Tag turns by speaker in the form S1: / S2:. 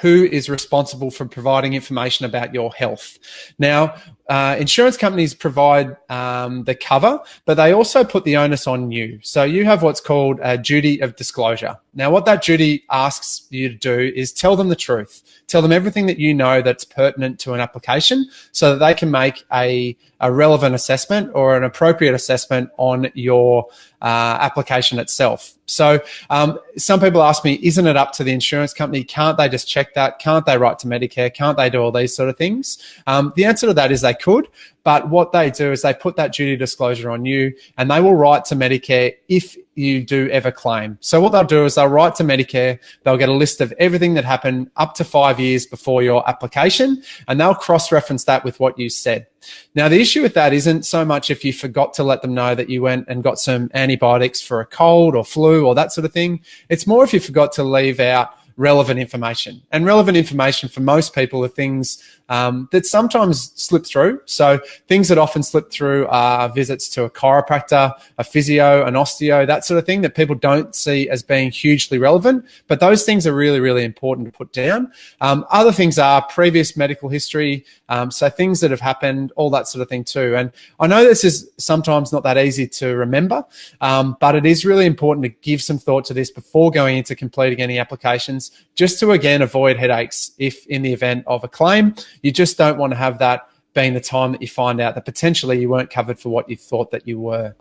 S1: who is responsible for providing information about your health. Now, uh, insurance companies provide um, the cover, but they also put the onus on you. So you have what's called a duty of disclosure. Now, what that duty asks you to do is tell them the truth. Tell them everything that you know that's pertinent to an application so that they can make a, a relevant assessment or an appropriate assessment on your uh, application itself. So um, some people ask me, isn't it up to the insurance company? Can't they just check that? Can't they write to Medicare? Can't they do all these sort of things? Um, the answer to that is they could, but what they do is they put that duty disclosure on you and they will write to Medicare if you do ever claim. So what they'll do is they'll write to Medicare, they'll get a list of everything that happened up to five years before your application, and they'll cross-reference that with what you said. Now, the issue with that isn't so much if you forgot to let them know that you went and got some antibiotics for a cold or flu or that sort of thing. It's more if you forgot to leave out relevant information. And relevant information for most people are things um, that sometimes slip through. So things that often slip through are visits to a chiropractor, a physio, an osteo, that sort of thing that people don't see as being hugely relevant. But those things are really, really important to put down. Um, other things are previous medical history. Um, so things that have happened, all that sort of thing too. And I know this is sometimes not that easy to remember, um, but it is really important to give some thought to this before going into completing any applications, just to again avoid headaches if in the event of a claim you just don't want to have that being the time that you find out that potentially you weren't covered for what you thought that you were.